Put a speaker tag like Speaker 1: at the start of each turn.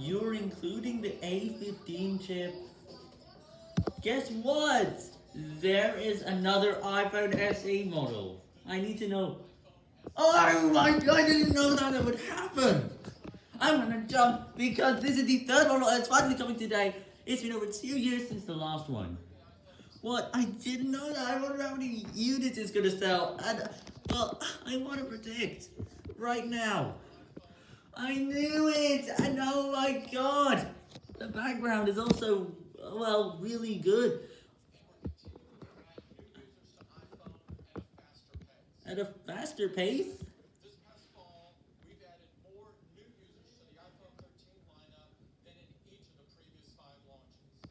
Speaker 1: You're including the A15 chip. Guess what? There is another iPhone SE model. I need to know. Oh my god, I didn't know that it would happen. I'm gonna jump because this is the third model it's finally coming today. It's been over two years since the last one. What? I didn't know that. I wonder how many units it's gonna sell. And, well, I want to predict right now. I knew it! And oh my god! The background is also, well, really good. At a faster pace?